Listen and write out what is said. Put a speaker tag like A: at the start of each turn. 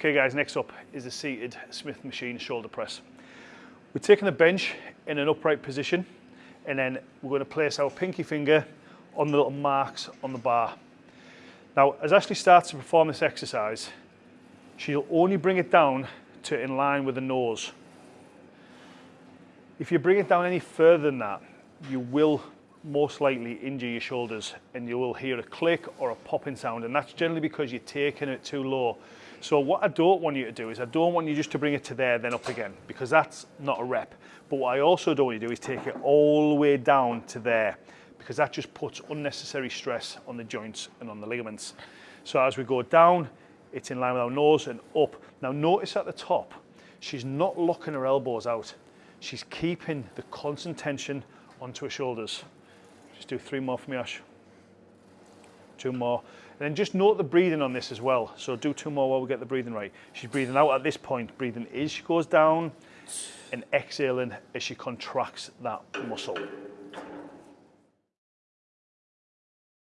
A: Okay guys, next up is the seated Smith machine shoulder press. We're taking the bench in an upright position and then we're going to place our pinky finger on the little marks on the bar. Now, as Ashley starts to perform this exercise, she'll only bring it down to in line with the nose. If you bring it down any further than that, you will most likely injure your shoulders and you will hear a click or a popping sound and that's generally because you're taking it too low. So what I don't want you to do is I don't want you just to bring it to there then up again because that's not a rep. But what I also don't want you to do is take it all the way down to there because that just puts unnecessary stress on the joints and on the ligaments. So as we go down, it's in line with our nose and up. Now notice at the top, she's not locking her elbows out. She's keeping the constant tension onto her shoulders. Just do three more for me, Ash. Two more. And then just note the breathing on this as well. So do two more while we get the breathing right. She's breathing out at this point. Breathing in, she goes down and exhaling as she contracts that muscle.